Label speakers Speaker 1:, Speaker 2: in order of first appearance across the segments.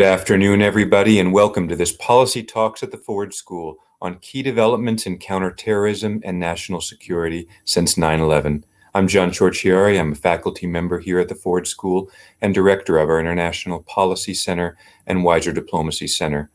Speaker 1: Good afternoon, everybody, and welcome to this Policy Talks at the Ford School on key developments in counterterrorism and national security since 9-11. I'm John Ciorciari. I'm a faculty member here at the Ford School and director of our International Policy Center and Weiser Diplomacy Center.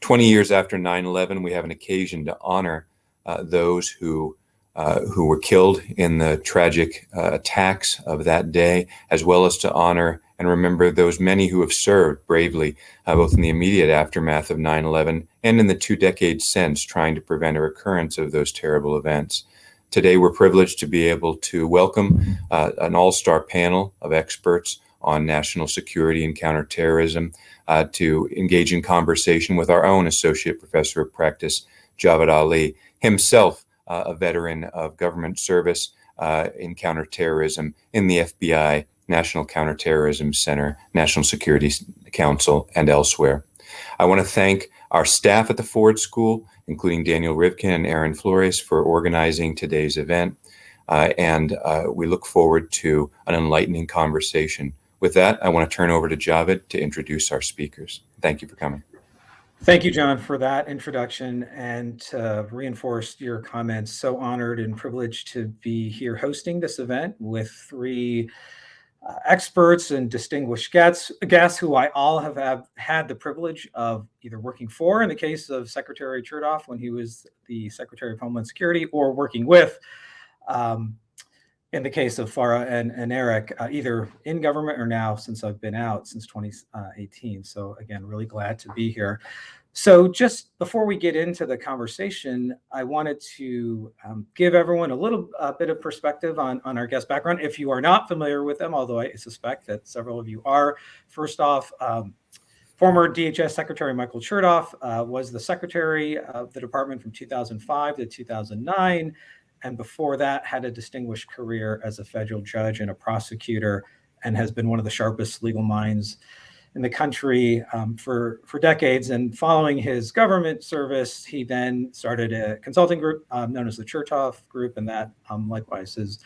Speaker 1: 20 years after 9-11, we have an occasion to honor uh, those who uh, who were killed in the tragic uh, attacks of that day, as well as to honor and remember those many who have served bravely, uh, both in the immediate aftermath of 9 11 and in the two decades since, trying to prevent a recurrence of those terrible events. Today, we're privileged to be able to welcome uh, an all star panel of experts on national security and counterterrorism uh, to engage in conversation with our own Associate Professor of Practice, Javed Ali, himself uh, a veteran of government service uh, in counterterrorism in the FBI National Counterterrorism Center, National Security Council, and elsewhere. I want to thank our staff at the Ford School, including Daniel Rivkin and Aaron Flores, for organizing today's event. Uh, and uh, we look forward to an enlightening conversation. With that, I want to turn over to Javed to introduce our speakers. Thank you for coming.
Speaker 2: Thank you, John, for that introduction and to reinforce your comments. So honored and privileged to be here hosting this event with three experts and distinguished guests, guests who I all have, have, had the privilege of either working for in the case of Secretary Chertoff when he was the Secretary of Homeland Security or working with um, in the case of Farah and, and Eric, uh, either in government or now since I've been out since 2018. So again, really glad to be here. So just before we get into the conversation, I wanted to um, give everyone a little bit of perspective on, on our guest background. If you are not familiar with them, although I suspect that several of you are, first off, um, former DHS Secretary Michael Chertoff uh, was the secretary of the department from 2005 to 2009. And before that, had a distinguished career as a federal judge and a prosecutor and has been one of the sharpest legal minds in the country um, for, for decades. And following his government service, he then started a consulting group um, known as the Chertoff Group, and that um, likewise has,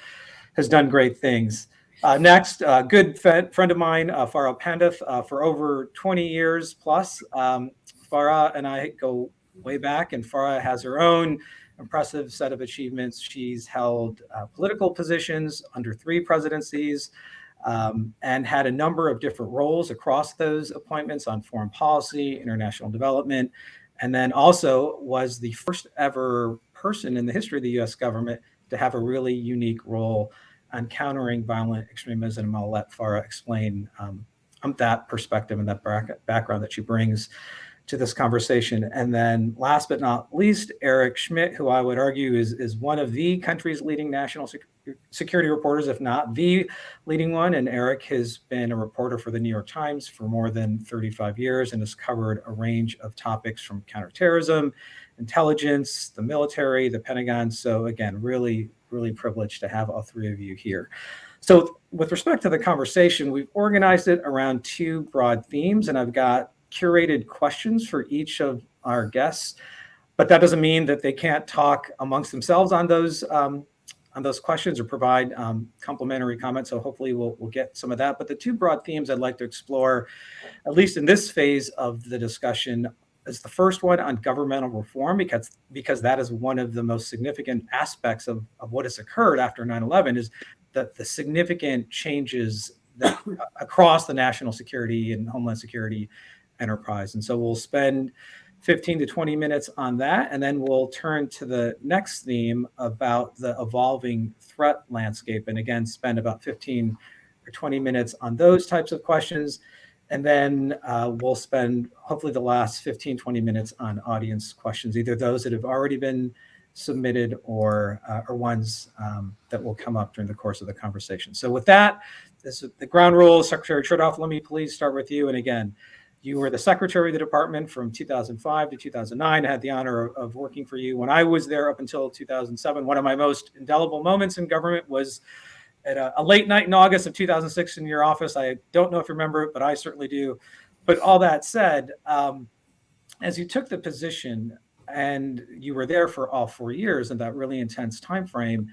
Speaker 2: has done great things. Uh, next, a uh, good friend of mine, uh, Farah Pandith, uh, for over 20 years plus. Um, Farah and I go way back, and Farah has her own impressive set of achievements. She's held uh, political positions under three presidencies, um, and had a number of different roles across those appointments on foreign policy, international development, and then also was the first ever person in the history of the US government to have a really unique role on countering violent extremism. I'll let Farah explain um, that perspective and that background that she brings to this conversation. And then last but not least, Eric Schmitt, who I would argue is, is one of the country's leading national sec security reporters, if not the leading one. And Eric has been a reporter for the New York Times for more than 35 years and has covered a range of topics from counterterrorism, intelligence, the military, the Pentagon. So again, really, really privileged to have all three of you here. So with respect to the conversation, we've organized it around two broad themes, and I've got curated questions for each of our guests, but that doesn't mean that they can't talk amongst themselves on those um, on those questions or provide um, complementary comments. So hopefully we'll, we'll get some of that. But the two broad themes I'd like to explore, at least in this phase of the discussion, is the first one on governmental reform, because, because that is one of the most significant aspects of, of what has occurred after 9-11 is that the significant changes that across the national security and homeland security enterprise. And so we'll spend 15 to 20 minutes on that, and then we'll turn to the next theme about the evolving threat landscape. And again, spend about 15 or 20 minutes on those types of questions. And then uh, we'll spend hopefully the last 15, 20 minutes on audience questions, either those that have already been submitted or, uh, or ones um, that will come up during the course of the conversation. So with that, this is the ground rules. Secretary Chertoff, let me please start with you. And again, You were the secretary of the department from 2005 to 2009. I had the honor of, of working for you when I was there up until 2007. One of my most indelible moments in government was at a, a, late night in August of 2006 in your office. I don't know if you remember it, but I certainly do. But all that said, um, as you took the position and you were there for all four years in that really intense time frame,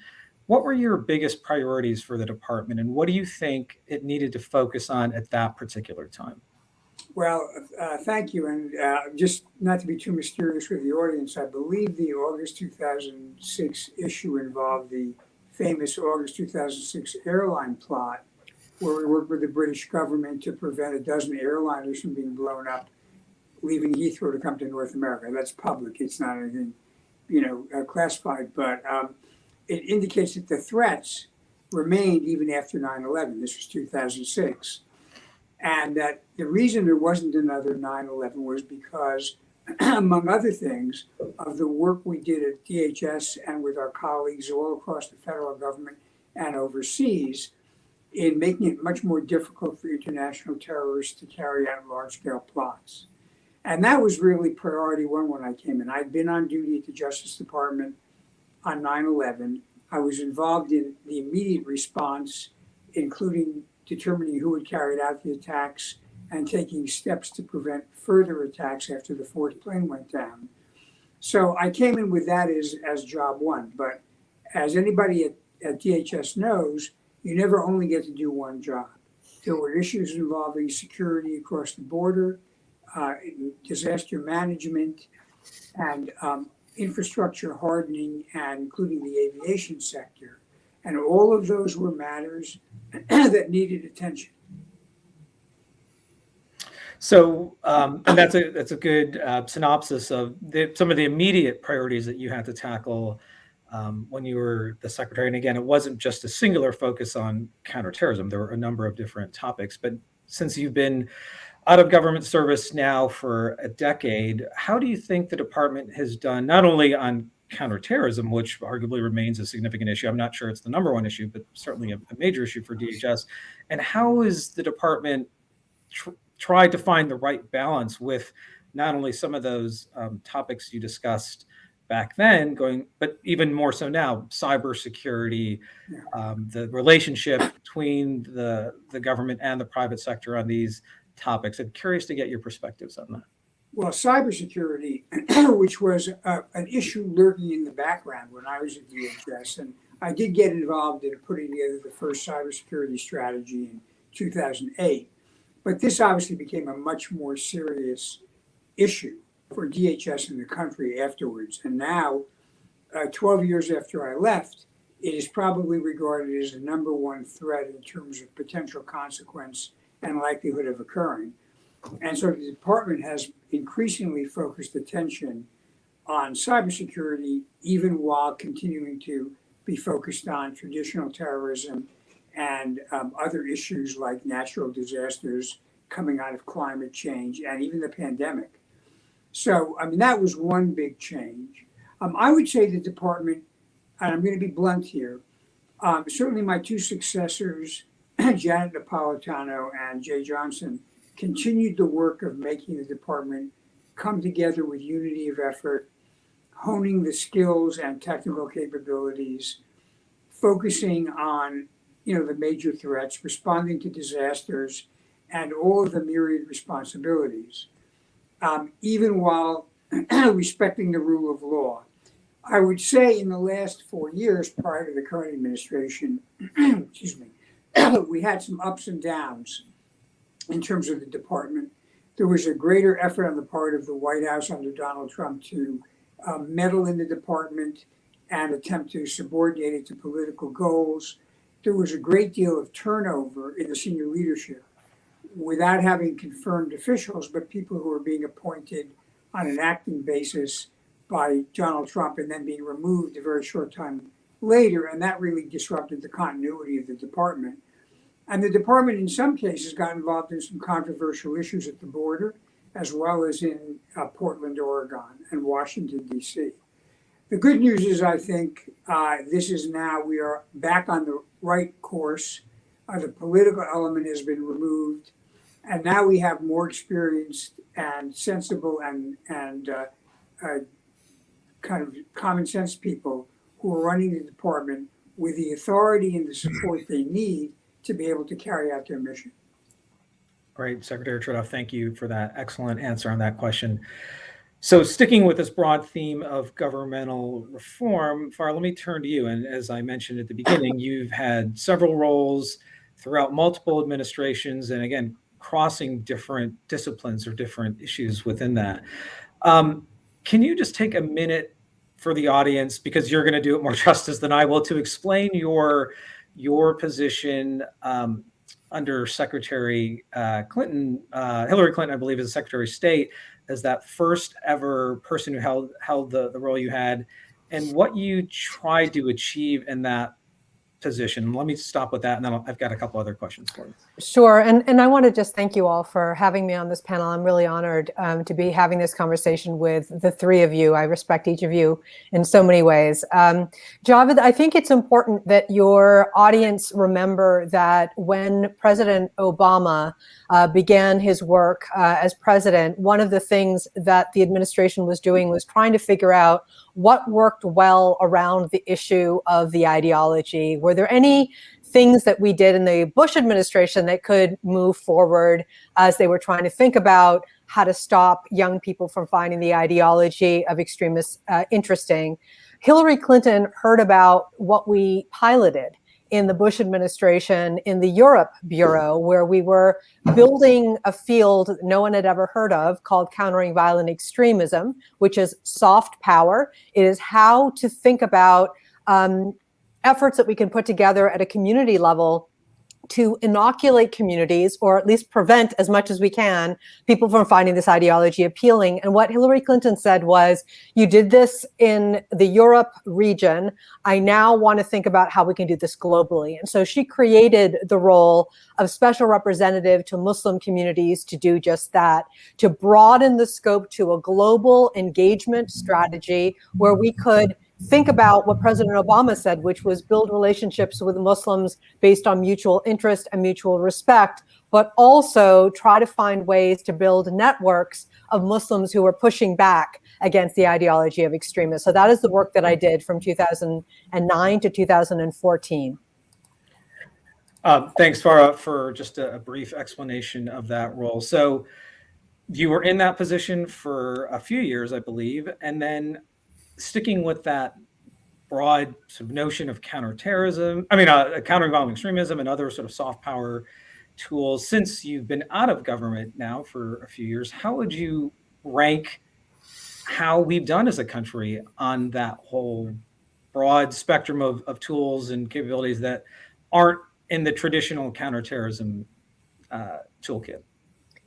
Speaker 2: what were your biggest priorities for the department, and what do you think it needed to focus on at that particular time?
Speaker 3: Well, uh, thank you. And uh, just not to be too mysterious with the audience, I believe the August 2006 issue involved the famous August 2006 airline plot, where we worked with the British government to prevent a dozen airliners from being blown up, leaving Heathrow to come to North America. That's public. It's not anything, you know, uh, classified. But um, it indicates that the threats remained even after 9/11. This was 2006 and that the reason there wasn't another 9-11 was because among other things of the work we did at dhs and with our colleagues all across the federal government and overseas in making it much more difficult for international terrorists to carry out large-scale plots. And that was really priority one when i came in. I'd been on duty at the justice department on 9-11 i was involved in the immediate response including determining who had carried out the attacks and taking steps to prevent further attacks after the fourth plane went down. So I came in with that as, as job one. But as anybody at, at DHS knows, you never only get to do one job. There were issues involving security across the border, uh, disaster management, and um, infrastructure hardening, and including the aviation sector. And all of those were matters that needed attention.
Speaker 2: So, um, and that's a that's a good uh, synopsis of the, some of the immediate priorities that you had to tackle um, when you were the secretary. And again, it wasn't just a singular focus on counterterrorism. There were a number of different topics. But since you've been out of government service now for a decade, how do you think the department has done not only on counterterrorism, which arguably remains a significant issue. I'm not sure it's the number one issue, but certainly a, a major issue for DHS. And how is the department tr tried to find the right balance with not only some of those um, topics you discussed back then, going, but even more so now, cybersecurity, um, the relationship between the the government and the private sector on these topics. I'm curious to get your perspectives on that.
Speaker 3: Well, cybersecurity, which was uh, an issue lurking in the background when I was at DHS, and I did get involved in putting together the first cybersecurity strategy in 2008. But this obviously became a much more serious issue for DHS in the country afterwards. And now, uh, 12 years after I left, it is probably regarded as the number one threat in terms of potential consequence and likelihood of occurring. And so the department has increasingly focused attention on cybersecurity, even while continuing to be focused on traditional terrorism and um, other issues like natural disasters coming out of climate change and even the pandemic. So, I mean, that was one big change. Um, I would say the department, and I'm going to be blunt here, um, certainly my two successors, Janet Napolitano and Jeh Johnson, continued the work of making the department come together with unity of effort, honing the skills and technical capabilities, focusing on you know the major threats, responding to disasters, and all of the myriad responsibilities, um, even while respecting the rule of law. I would say in the last four years prior to the current administration, excuse me, we had some ups and downs in terms of the department. There was a greater effort on the part of the White House under Donald Trump to uh, meddle in the department and attempt to subordinate it to political goals. There was a great deal of turnover in the senior leadership without having confirmed officials, but people who were being appointed on an acting basis by Donald Trump and then being removed a very short time later. And that really disrupted the continuity of the department. And the department, in some cases, got involved in some controversial issues at the border, as well as in uh, Portland, Oregon, and Washington, D.C. The good news is, I think, uh, this is now, we are back on the right course. Uh, the political element has been removed. And now we have more experienced and sensible and, and uh, uh, kind of common sense people who are running the department with the authority and the support they need to be able to carry out their mission.
Speaker 2: Great, Secretary Chertoff, thank you for that excellent answer on that question. So sticking with this broad theme of governmental reform, Far, let me turn to you. And as I mentioned at the beginning, you've had several roles throughout multiple administrations, and again, crossing different disciplines or different issues within that. Um, can you just take a minute for the audience, because you're going to do it more justice than I will, to explain your your position um, under Secretary uh, Clinton, uh, Hillary Clinton, I believe, as Secretary of State, as that first ever person who held held the, the role you had, and what you tried to achieve in that position. Let me stop with that, and then I've got a couple other questions for you.
Speaker 4: Sure, and and I want to just thank you all for having me on this panel. I'm really honored um, to be having this conversation with the three of you. I respect each of you in so many ways. Um, Javed, I think it's important that your audience remember that when President Obama uh, began his work uh, as president, one of the things that the administration was doing was trying to figure out what worked well around the issue of the ideology. Were there any things that we did in the Bush administration that could move forward as they were trying to think about how to stop young people from finding the ideology of extremists uh, interesting. Hillary Clinton heard about what we piloted in the Bush administration in the Europe Bureau, where we were building a field no one had ever heard of called countering violent extremism, which is soft power. It is how to think about um, efforts that we can put together at a community level to inoculate communities or at least prevent as much as we can people from finding this ideology appealing. And what Hillary Clinton said was, you did this in the Europe region. I now want to think about how we can do this globally. And so she created the role of special representative to Muslim communities to do just that, to broaden the scope to a global engagement strategy where we could think about what President Obama said, which was build relationships with Muslims based on mutual interest and mutual respect, but also try to find ways to build networks of Muslims who are pushing back against the ideology of extremists. So that is the work that I did from 2009 to 2014.
Speaker 2: Um, thanks, Farah, for just a, a, brief explanation of that role. So you were in that position for a few years, I believe, and then sticking with that broad sort of notion of counterterrorism, I mean, uh, countering violent extremism and other sort of soft power tools, since you've been out of government now for a few years, how would you rank how we've done as a country on that whole broad spectrum of, of tools and capabilities that aren't in the traditional counterterrorism uh, toolkit?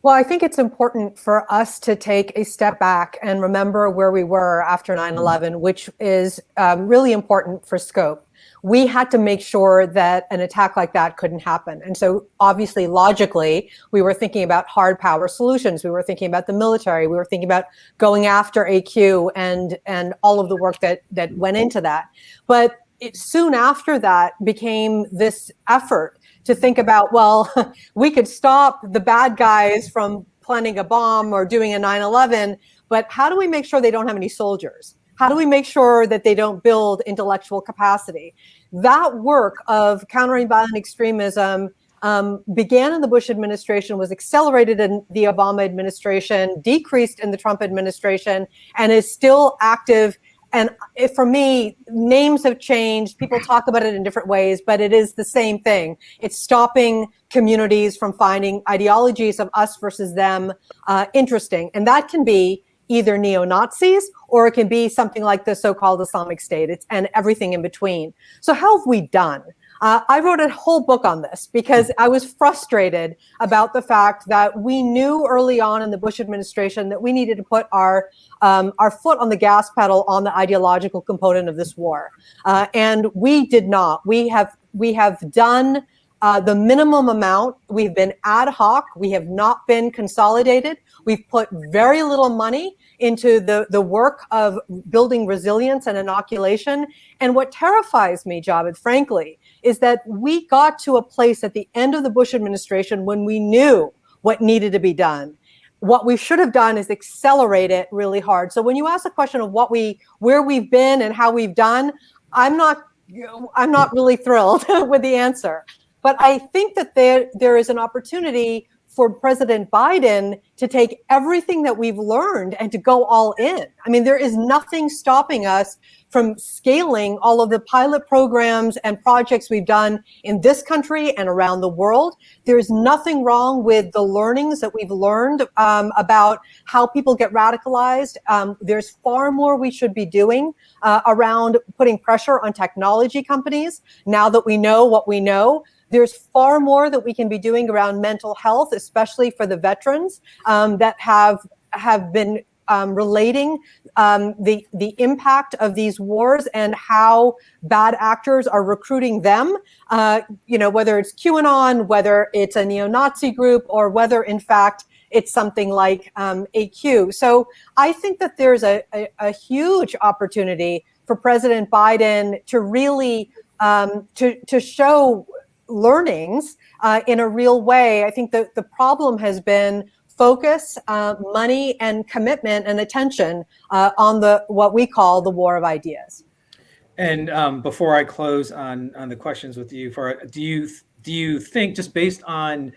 Speaker 4: Well, I think it's important for us to take a step back and remember where we were after 9 11, which is um, really important for scope. We had to make sure that an attack like that couldn't happen. And so, obviously, logically, we were thinking about hard power solutions. We were thinking about the military. We were thinking about going after AQ and, and all of the work that, that went into that. But it soon after that became this effort to think about, well, we could stop the bad guys from planning a bomb or doing a 9-11, but how do we make sure they don't have any soldiers? How do we make sure that they don't build intellectual capacity? That work of countering violent extremism um, began in the Bush administration, was accelerated in the Obama administration, decreased in the Trump administration, and is still active and for me, names have changed. People talk about it in different ways, but it is the same thing. It's stopping communities from finding ideologies of us versus them uh, interesting. And that can be either neo-Nazis or it can be something like the so-called Islamic State. It's and everything in between. So how have we done? Uh, I wrote a whole book on this because I was frustrated about the fact that we knew early on in the Bush administration that we needed to put our um, our foot on the gas pedal on the ideological component of this war, uh, and we did not. We have we have done uh, the minimum amount. We've been ad hoc. We have not been consolidated. We've put very little money into the, the work of building resilience and inoculation. And what terrifies me, Javed, frankly, is that we got to a place at the end of the Bush administration when we knew what needed to be done. What we should have done is accelerate it really hard. So when you ask the question of what we, where we've been and how we've done, I'm not, I'm not really thrilled with the answer. But I think that there, there is an opportunity for President Biden to take everything that we've learned and to go all in. I mean, there is nothing stopping us from scaling all of the pilot programs and projects we've done in this country and around the world. There's nothing wrong with the learnings that we've learned um, about how people get radicalized. Um, there's far more we should be doing uh, around putting pressure on technology companies now that we know what we know. There's far more that we can be doing around mental health, especially for the veterans um, that have have been um, relating um, the the impact of these wars and how bad actors are recruiting them. Uh, you know, whether it's QAnon, whether it's a neo-Nazi group, or whether in fact it's something like um, AQ. So I think that there's a, a, a huge opportunity for President Biden to really um, to to show learnings uh, in a real way. I think that the problem has been focus, uh, money, and commitment and attention uh, on the what we call the war of ideas.
Speaker 2: And um, before I close on on the questions with you, for do you do you think just based on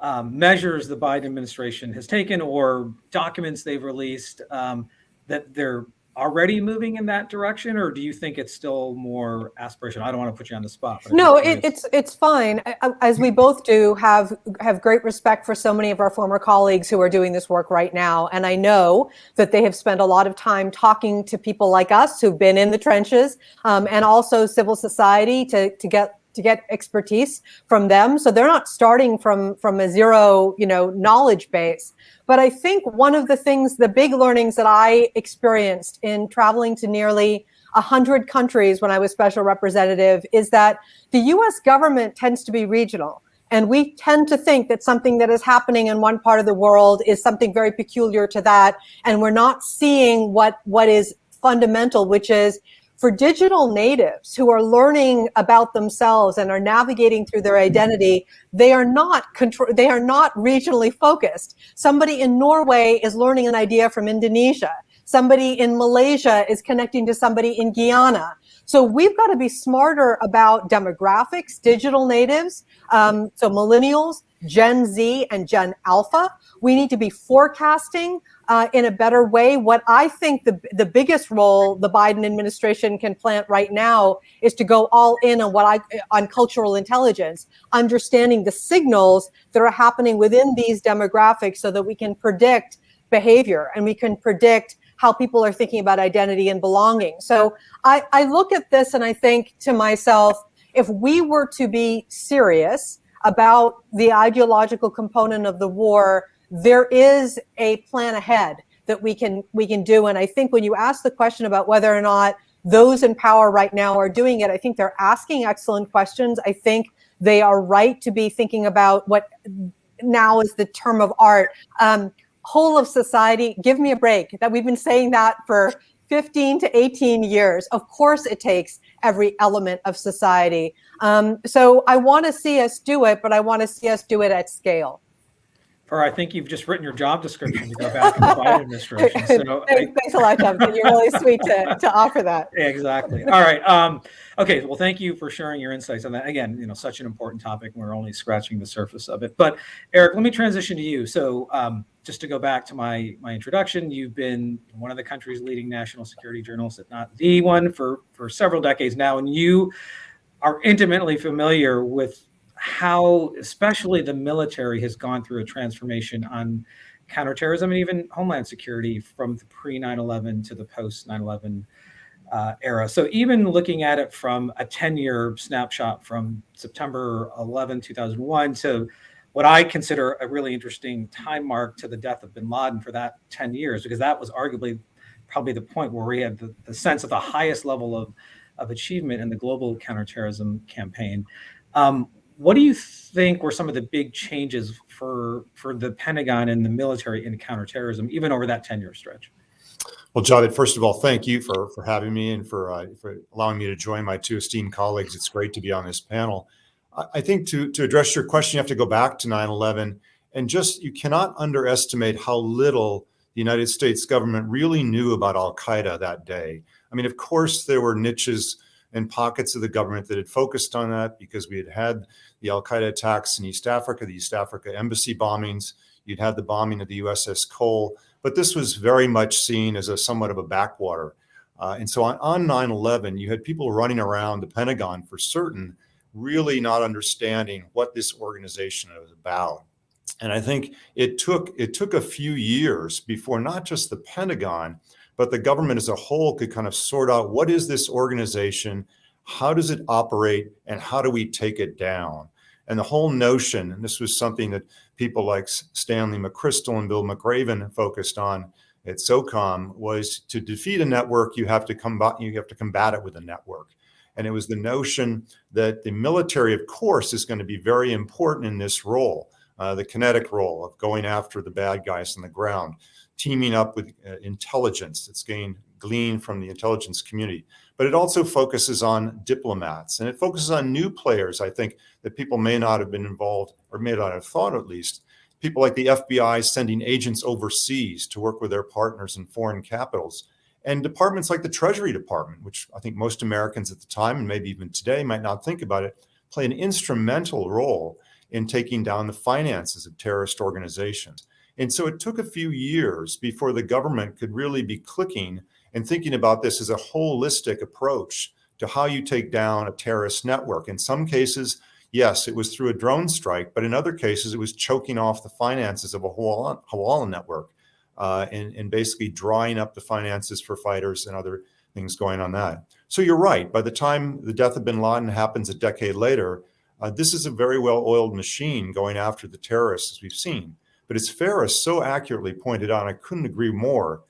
Speaker 2: um, measures the Biden administration has taken or documents they've released um, that they're already moving in that direction, or do you think it's still more aspirational? I don't want to put you on the spot.
Speaker 4: No, it, it's it's fine. As we both do, have have great respect for so many of our former colleagues who are doing this work right now, and I know that they have spent a lot of time talking to people like us who've been in the trenches, um, and also civil society to to get to get expertise from them. So they're not starting from from a zero, you know, knowledge base. But I think one of the things, the big learnings that I experienced in traveling to nearly 100 countries when I was special representative is that the US government tends to be regional. And we tend to think that something that is happening in one part of the world is something very peculiar to that. And we're not seeing what, what is fundamental, which is for digital natives who are learning about themselves and are navigating through their identity, they are not control, they are not regionally focused. Somebody in Norway is learning an idea from Indonesia. Somebody in Malaysia is connecting to somebody in Guyana. So we've got to be smarter about demographics, digital natives, um, so millennials, Gen Z and Gen Alpha. We need to be forecasting uh, in a better way. What I think the, the biggest role the Biden administration can plant right now is to go all in on what I on cultural intelligence, understanding the signals that are happening within these demographics so that we can predict behavior and we can predict how people are thinking about identity and belonging. So I, I look at this and I think to myself, if we were to be serious about the ideological component of the war, there is a plan ahead that we can we can do. And I think when you ask the question about whether or not those in power right now are doing it, I think they're asking excellent questions. I think they are right to be thinking about what now is the term of art. Um, whole of society, give me a break. That we've been saying that for 15 to 18 years. Of course, it takes every element of society. Um, so I want to see us do it, but I want to see us do it at scale.
Speaker 2: Or I think you've just written your job description to go back in the Biden administration.
Speaker 4: So thanks, I, thanks a lot, Tom. You're really sweet to, to offer that.
Speaker 2: Exactly. All right. Um, okay. Well, thank you for sharing your insights on that. Again, you know, such an important topic. We're only scratching the surface of it. But Eric, let me transition to you. So um, just to go back to my my introduction, you've been one of the country's leading national security journalists, if not the one, for for several decades now, and you are intimately familiar with how especially the military has gone through a transformation on counterterrorism and even homeland security from the pre 9-11 to the post 9-11 uh, era. So even looking at it from a 10-year snapshot from September 11, 2001 to what I consider a really interesting time mark to the death of bin Laden for that 10 years, because that was arguably probably the point where we had the, the sense of the highest level of, of achievement in the global counterterrorism campaign. Um, what do you think were some of the big changes for for the Pentagon and the military in counterterrorism, even over that 10 year stretch?
Speaker 5: Well, Javed, first of all, thank you for for having me and for uh, for allowing me to join my two esteemed colleagues. It's great to be on this panel. I, I think to to address your question, you have to go back to 9/11 and, just, you cannot underestimate how little the United States government really knew about Al Qaeda that day. I mean, of course, there were niches and pockets of the government that had focused on that because we had had the Al Qaeda attacks in East Africa, the East Africa embassy bombings. You'd had the bombing of the USS Cole, but this was very much seen as a somewhat of a backwater. Uh, and so on, on 9-11, you had people running around the Pentagon for certain, really not understanding what this organization was about. And I think it took it took a few years before not just the Pentagon, but the government as a whole could kind of sort out what is this organization, how does it operate, and how do we take it down? And the whole notion, and this was something that people like Stanley McChrystal and Bill McRaven focused on at SOCOM, was to defeat a network, you have to combat you have to combat it with a network. And it was the notion that the military, of course, is going to be very important in this role, uh, the kinetic role of going after the bad guys on the ground teaming up with uh, intelligence that's gained gleaned from the intelligence community. But it also focuses on diplomats and it focuses on new players, I think, that people may not have been involved or may not have thought at least. People like the FBI sending agents overseas to work with their partners in foreign capitals. And departments like the Treasury Department, which I think most Americans at the time and maybe even today might not think about it, play an instrumental role in taking down the finances of terrorist organizations. And so it took a few years before the government could really be clicking and thinking about this as a holistic approach to how you take down a terrorist network. In some cases, yes, it was through a drone strike, but in other cases, it was choking off the finances of a Hawala network uh, and, and basically drying up the finances for fighters and other things going on that. So you're right. By the time the death of bin Laden happens a decade later, uh, this is a very well-oiled machine going after the terrorists, as we've seen. But as Farah so accurately pointed out, I couldn't agree more,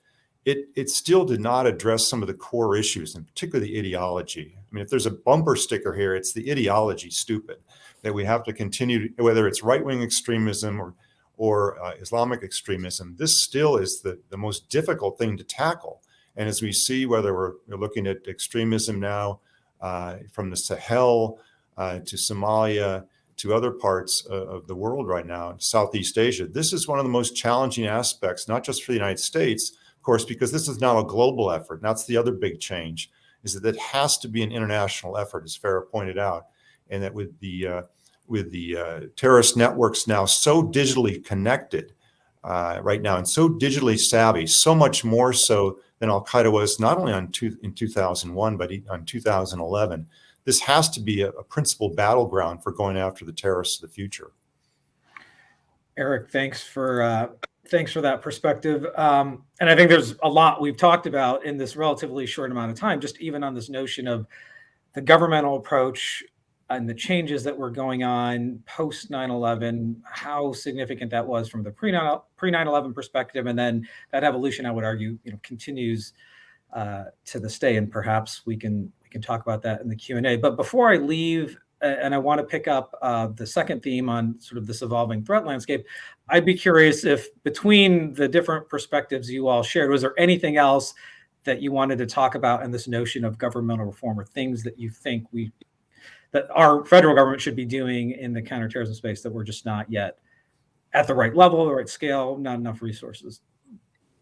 Speaker 5: it, it still did not address some of the core issues, and particularly the ideology. I mean, if there's a bumper sticker here, it's the ideology stupid, that we have to continue, to, whether it's right-wing extremism or, or uh, Islamic extremism, this still is the, the most difficult thing to tackle. And as we see, whether we're, we're looking at extremism now uh, from the Sahel uh, to Somalia, to other parts of the world right now, Southeast Asia. This is one of the most challenging aspects, not just for the United States, of course, because this is now a global effort. That's the other big change, is that it has to be an international effort, as Farah pointed out, and that with the uh, with the uh, terrorist networks now so digitally connected uh, right now and so digitally savvy, so much more so than Al Qaeda was not only on two, in 2001, but on 2011 this has to be a, a principal battleground for going after the terrorists of the future.
Speaker 2: Eric, thanks for uh, thanks for that perspective. Um, and I think there's a lot we've talked about in this relatively short amount of time, just even on this notion of the governmental approach and the changes that were going on post 9-11, how significant that was from the pre 9-11 perspective. And then that evolution, I would argue, you know, continues uh, to this day. And perhaps we can we can talk about that in the Q&A. But before I leave, and I want to pick up uh, the second theme on sort of this evolving threat landscape, I'd be curious if between the different perspectives you all shared, was there anything else that you wanted to talk about in this notion of governmental reform or things that you think we that our federal government should be doing in the counterterrorism space that we're just not yet at the right level, the right scale, not enough resources?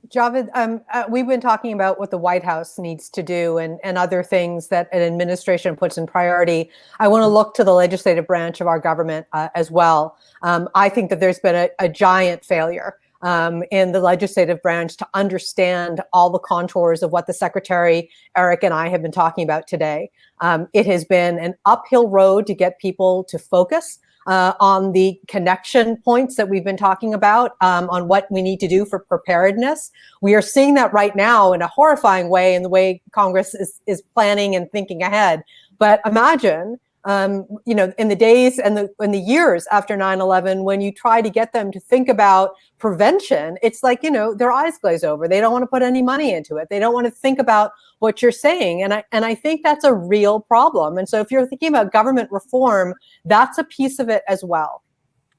Speaker 4: Javed, um, uh, we've been talking about what the White House needs to do and, and other things that an administration puts in priority. I want to look to the legislative branch of our government uh, as well. Um, I think that there's been a, a giant failure um, in the legislative branch to understand all the contours of what the Secretary, Eric, and I have been talking about today. Um, it has been an uphill road to get people to focus uh, on the connection points that we've been talking about um, on what we need to do for preparedness. We are seeing that right now in a horrifying way in the way Congress is, is planning and thinking ahead. But imagine um, you know, in the days and the in the years after 9/11, when you try to get them to think about prevention, it's like you know their eyes glaze over. They don't want to put any money into it. They don't want to think about what you're saying, and I and I think that's a real problem. And so, if you're thinking about government reform, that's a piece of it as well.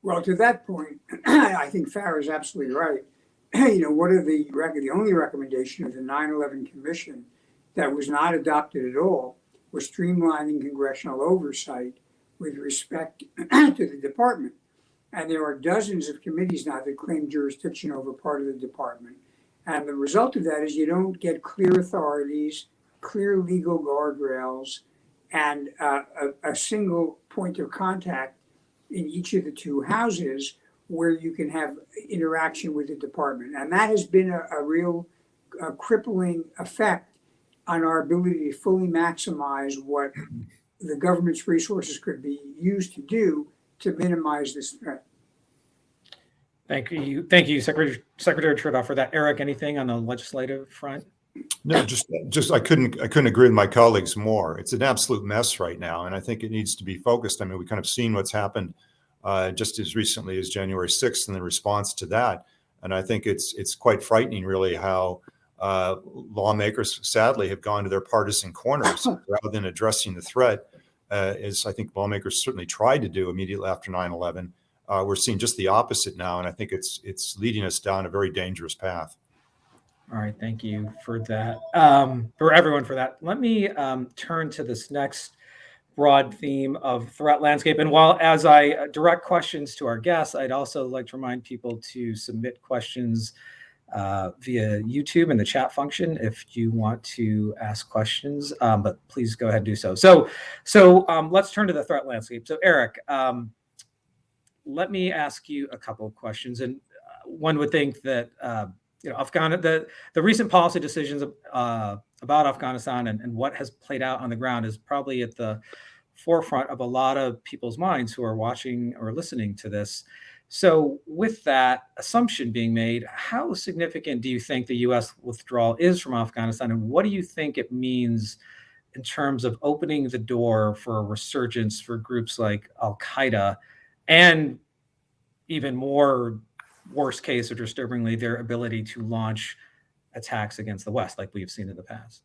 Speaker 3: Well, to that point, I think Farah is absolutely right. you know, what are the the only recommendation of the 9/11 Commission that was not adopted at all was streamlining congressional oversight with respect to the department. And there are dozens of committees now that claim jurisdiction over part of the department. And the result of that is you don't get clear authorities, clear legal guardrails, and uh, a, a single point of contact in each of the two houses where you can have interaction with the department. And that has been a, a real uh, crippling effect on our ability to fully maximize what the government's resources could be used to do to minimize this threat.
Speaker 2: Thank you. Thank you, Secretary, Secretary Trudeau for that. Eric, anything on the legislative front?
Speaker 5: No, just, just, I couldn't, I couldn't agree with my colleagues more. It's an absolute mess right now, and I think it needs to be focused. I mean, we kind of seen what's happened uh, just as recently as January 6th and the response to that. And I think it's, it's quite frightening really how uh, lawmakers sadly have gone to their partisan corners rather than addressing the threat, uh, as I think lawmakers certainly tried to do immediately after 9/11. Uh, we're seeing just the opposite now, and I think it's it's leading us down a very dangerous path.
Speaker 2: All right, thank you for that. Um, for everyone for that. Let me um, turn to this next broad theme of threat landscape. And while as I uh, direct questions to our guests, I'd also like to remind people to submit questions uh, via YouTube in the chat function if you want to ask questions. Um, but please go ahead and do so. So, so um, let's turn to the threat landscape. So, Eric, um, let me ask you a couple of questions. And uh, one would think that uh, you know, Afghan the the recent policy decisions uh, about Afghanistan and, and what has played out on the ground is probably at the forefront of a lot of people's minds who are watching or listening to this. So, with that assumption being made, how significant do you think the U.S. withdrawal is from Afghanistan, and what do you think it means in terms of opening the door for a resurgence for groups like Al Qaeda, and even more worst case or disturbingly, their ability to launch attacks against the West, like we've seen in the past?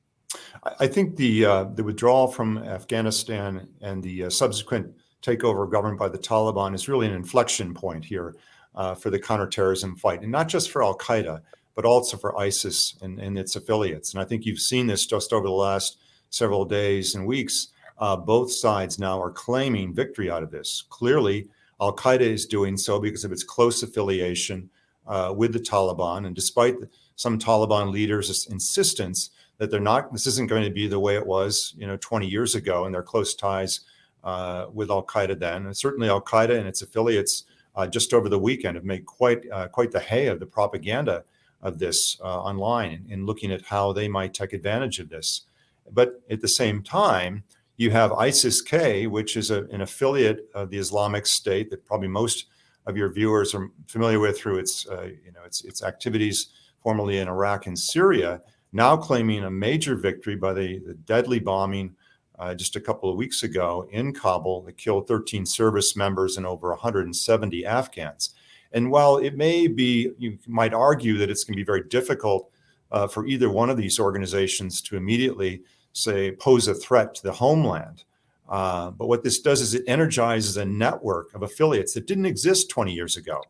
Speaker 5: I think the uh, the withdrawal from Afghanistan and the uh, subsequent takeover of government by the Taliban is really an inflection point here uh, for the counterterrorism fight, and not just for Al Qaeda, but also for ISIS and, and, its affiliates. And I think you've seen this just over the last several days and weeks. Uh, both sides now are claiming victory out of this. Clearly, Al Qaeda is doing so because of its close affiliation uh, with the Taliban, and despite some Taliban leaders' insistence that they're not, this isn't going to be the way it was, you know, 20 years ago, and their close ties uh, with Al Qaeda then. And certainly Al Qaeda and its affiliates uh, just over the weekend have made quite uh, quite the hay of the propaganda of this uh, online in looking at how they might take advantage of this. But at the same time, you have ISIS-K, which is a, an affiliate of the Islamic State that probably most of your viewers are familiar with through its uh, you know its its activities formerly in Iraq and Syria. Now claiming a major victory by the, the deadly bombing uh, just a couple of weeks ago in Kabul that killed 13 service members and over 170 Afghans. And while it may be, you might argue that it's going to be very difficult uh, for either one of these organizations to immediately, say, pose a threat to the homeland. Uh, but what this does is it energizes a network of affiliates that didn't exist 20 years ago.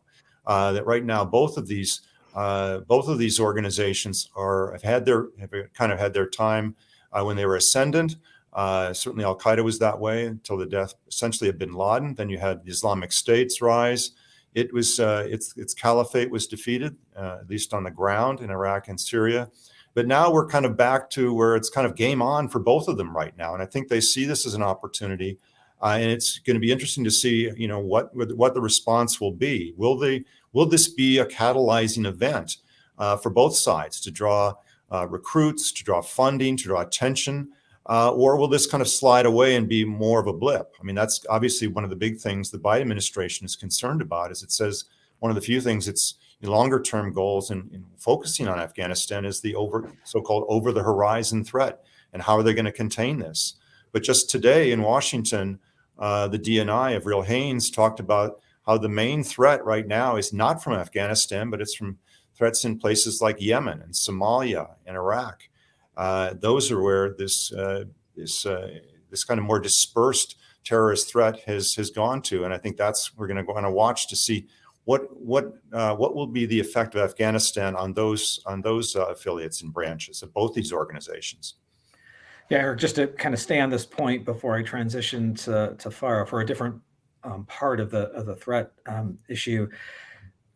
Speaker 5: Uh, that right now, both of these uh, both of these organizations are have had their have kind of had their time uh, when they were ascendant. Uh, certainly, Al Qaeda was that way until the death essentially of Bin Laden. Then you had the Islamic State's rise. It was uh, its its caliphate was defeated, uh, at least on the ground in Iraq and Syria. But now we're kind of back to where it's kind of game on for both of them right now, and I think they see this as an opportunity. Uh, and it's going to be interesting to see, you know, what what the response will be. Will they will this be a catalyzing event uh, for both sides to draw uh, recruits, to draw funding, to draw attention? Uh, or will this kind of slide away and be more of a blip? I mean, that's obviously one of the big things the Biden administration is concerned about. Is it says one of the few things its longer term goals in, in focusing on Afghanistan is the over so-called over the horizon threat and how are they going to contain this? But just today in Washington, uh, the DNI Avril Haines talked about how the main threat right now is not from Afghanistan, but it's from threats in places like Yemen and Somalia and Iraq. Uh, those are where this uh, this uh, this kind of more dispersed terrorist threat has has gone to, and I think that's we're going to on a watch to see what what uh, what will be the effect of Afghanistan on those on those uh, affiliates and branches of both these organizations.
Speaker 2: Yeah, Eric, just to kind of stay on this point before I transition to to Farah for a different um, part of the of the threat um, issue.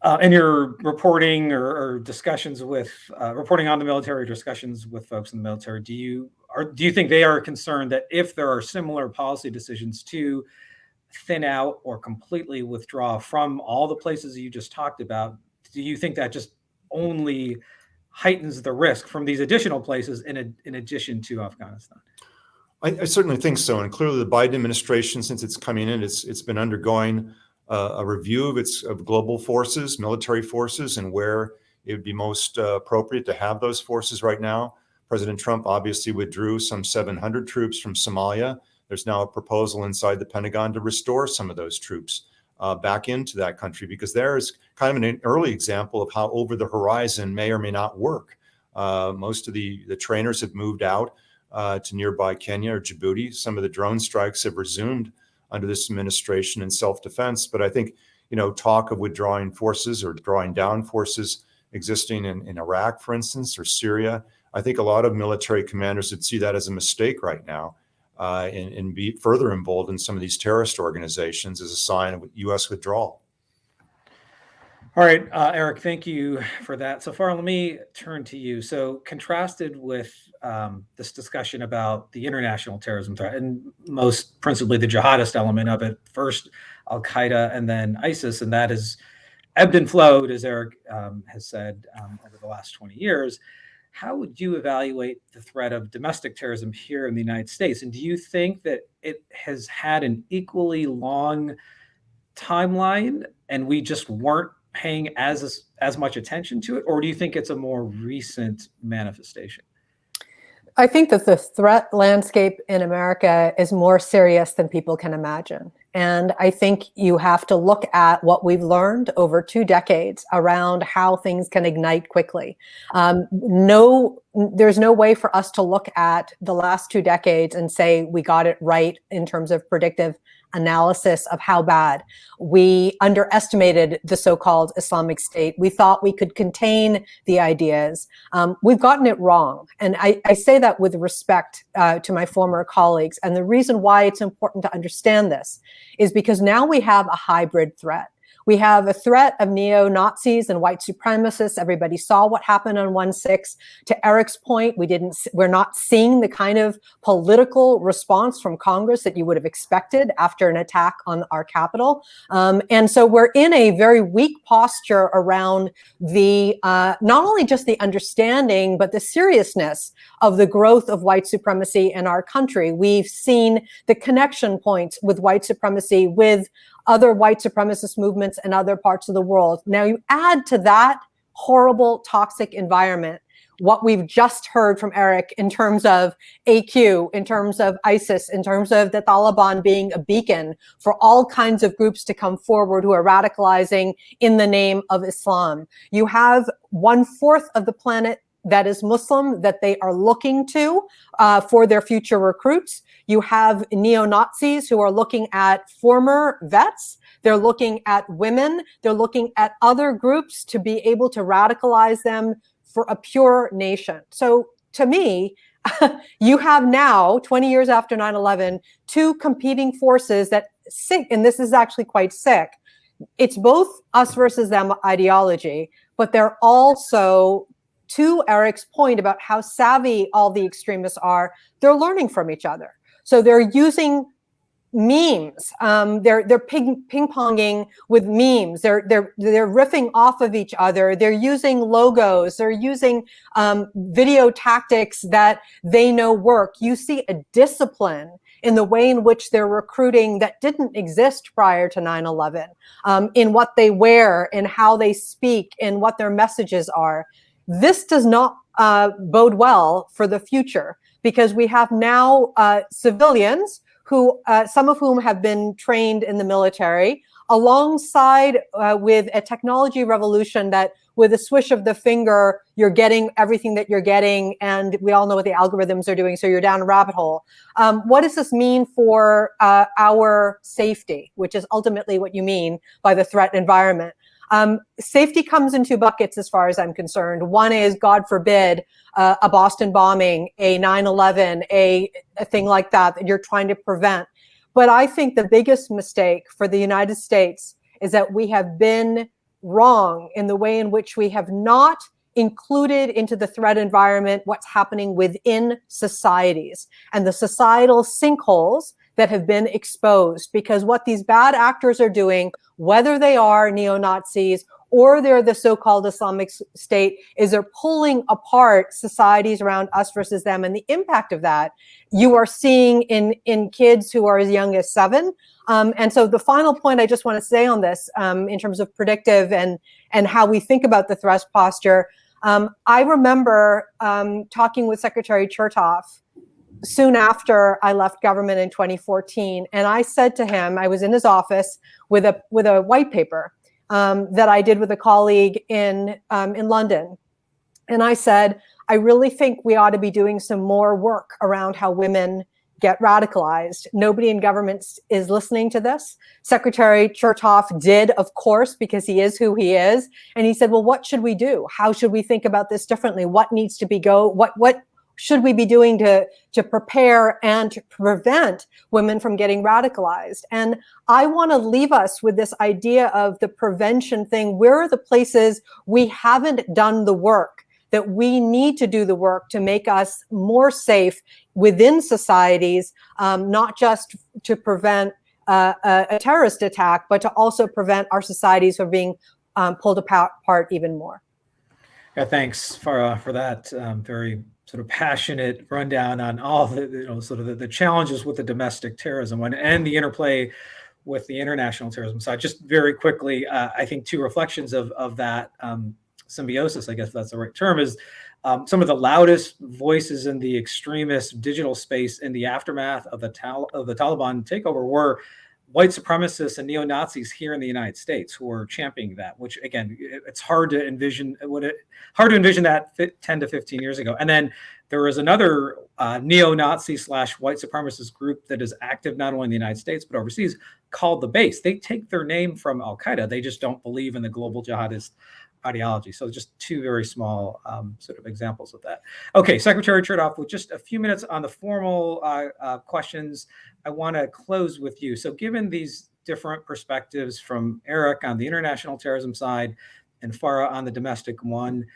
Speaker 2: Uh, in your reporting or, or discussions with uh, reporting on the military discussions with folks in the military, do you or do you think they are concerned that if there are similar policy decisions to thin out or completely withdraw from all the places you just talked about, do you think that just only heightens the risk from these additional places in, a, in addition to Afghanistan?
Speaker 5: I, I, certainly think so. And clearly the Biden administration, since it's coming in, it's, it's been undergoing uh, a review of its of global forces, military forces, and where it would be most uh, appropriate to have those forces right now. President Trump obviously withdrew some 700 troops from Somalia. There's now a proposal inside the Pentagon to restore some of those troops uh, back into that country because there is kind of an early example of how over the horizon may or may not work. Uh, most of the, the trainers have moved out uh, to nearby Kenya or Djibouti. Some of the drone strikes have resumed under this administration in self-defense. But I think, you know, talk of withdrawing forces or drawing down forces existing in, in Iraq, for instance, or Syria, I think a lot of military commanders would see that as a mistake right now uh, and, and be further emboldened some of these terrorist organizations as a sign of U.S. withdrawal.
Speaker 2: All right, uh, Eric, thank you for that. So Farah, let me turn to you. So contrasted with um, this discussion about the international terrorism threat and most principally the jihadist element of it, first Al-Qaeda and then ISIS, and that has ebbed and flowed, as Eric um, has said, um, over the last 20 years. How would you evaluate the threat of domestic terrorism here in the United States? And do you think that it has had an equally long timeline and we just weren't paying as as much attention to it, or do you think it's a more recent manifestation?
Speaker 4: I think that the threat landscape in America is more serious than people can imagine. And I think you have to look at what we've learned over two decades around how things can ignite quickly. Um, no, there's no way for us to look at the last two decades and say we got it right in terms of predictive analysis of how bad. We underestimated the so-called Islamic State. We thought we could contain the ideas. Um, we've gotten it wrong. And I, I say that with respect uh, to my former colleagues. And the reason why it's important to understand this is because now we have a hybrid threat. We have a threat of neo-Nazis and white supremacists. Everybody saw what happened on 1-6. To Eric's point, we didn't, we're not seeing the kind of political response from Congress that you would have expected after an attack on our Capitol. Um, and so we're in a very weak posture around the, uh, not only just the understanding, but the seriousness of the growth of white supremacy in our country. We've seen the connection points with white supremacy with other white supremacist movements in other parts of the world. Now you add to that horrible, toxic environment what we've just heard from Eric in terms of AQ, in terms of ISIS, in terms of the Taliban being a beacon for all kinds of groups to come forward who are radicalizing in the name of Islam. You have one fourth of the planet that is Muslim that they are looking to uh, for their future recruits. You have neo-Nazis who are looking at former vets. They're looking at women. They're looking at other groups to be able to radicalize them for a pure nation. So to me, you have now, 20 years after 9-11, two competing forces that sick, and this is actually quite sick. It's both us versus them ideology, but they're also to Eric's point about how savvy all the extremists are, they're learning from each other. So they're using memes. Um, they're they're ping ping ponging with memes. They're they're they're riffing off of each other. They're using logos. They're using um, video tactics that they know work. You see a discipline in the way in which they're recruiting that didn't exist prior to 9-11, um, in what they wear, in how they speak, in what their messages are. This does not uh, bode well for the future because we have now uh, civilians who, uh, some of whom have been trained in the military, alongside uh, with a technology revolution that with a swish of the finger, you're getting everything that you're getting, and we all know what the algorithms are doing, so you're down a rabbit hole. Um, what does this mean for uh, our safety, which is ultimately what you mean by the threat environment? Um, safety comes in two buckets as far as I'm concerned. One is, God forbid, uh, a Boston bombing, a 9-11, a, a thing like that that you're trying to prevent. But I think the biggest mistake for the United States is that we have been wrong in the way in which we have not included into the threat environment what's happening within societies and the societal sinkholes that have been exposed because what these bad actors are doing, whether they are neo-Nazis or they're the so-called Islamic State, is they're pulling apart societies around us versus them. And the impact of that you are seeing in, in kids who are as young as seven. Um, and so the final point I just want to say on this um, in terms of predictive and, and how we think about the thrust posture, um, I remember um, talking with Secretary Chertoff soon after I left government in 2014. And I said to him, I was in his office with a, with a white paper um, that I did with a colleague in, um, in London. And I said, I really think we ought to be doing some more work around how women get radicalized. Nobody in government is listening to this. Secretary Chertoff did, of course, because he is who he is. And he said, well, what should we do? How should we think about this differently? What needs to be go? What, what should we be doing to, to prepare and to prevent women from getting radicalized? And I want to leave us with this idea of the prevention thing. Where are the places we haven't done the work? that we need to do the work to make us more safe within societies, um, not just to prevent uh, a, a, terrorist attack, but to also prevent our societies from being um, pulled apart, even more.
Speaker 2: Yeah, thanks for uh, for that um, very sort of passionate rundown on all the you know sort of the, the challenges with the domestic terrorism one and the interplay with the international terrorism side. Just very quickly, uh, I think two reflections of of that. Um, symbiosis, I guess that's the right term, is um, some of the loudest voices in the extremist digital space in the aftermath of the, Tal of the Taliban takeover were white supremacists and neo-Nazis here in the United States who are championing that, which again, it's hard to envision what it hard to envision that 10 to 15 years ago. And then there was another uh, neo-Nazi slash white supremacist group that is active not only in the United States, but overseas called the base. They take their name from Al-Qaeda. They just don't believe in the global jihadist ideology. So just two very small um, sort of examples of that. Okay, Secretary Chertoff, with just a few minutes on the formal uh, uh, questions, I want to close with you. So given these different perspectives from Eric on the international terrorism side and Farah on the domestic one,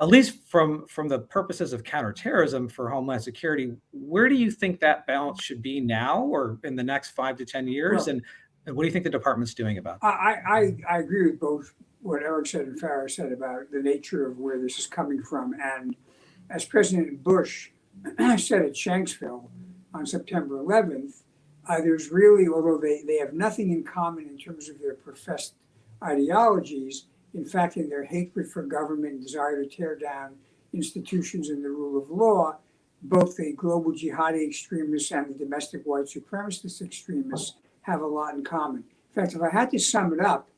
Speaker 2: at least from from the purposes of counterterrorism for homeland security, where do you think that balance should be now or in the next five to 10 years? Well, and, and what do you think the department's doing about that?
Speaker 3: I, I, I agree with both what Eric said and Farah said about the nature of where this is coming from. And as President Bush said at Shanksville on September 11th, uh, there's really, although they, they have nothing in common in terms of their professed ideologies, in fact, in their hatred for government desire to tear down institutions and the rule of law, both the global jihadi extremists and the domestic white supremacist extremists have a lot in common. In fact, if I had to sum it up,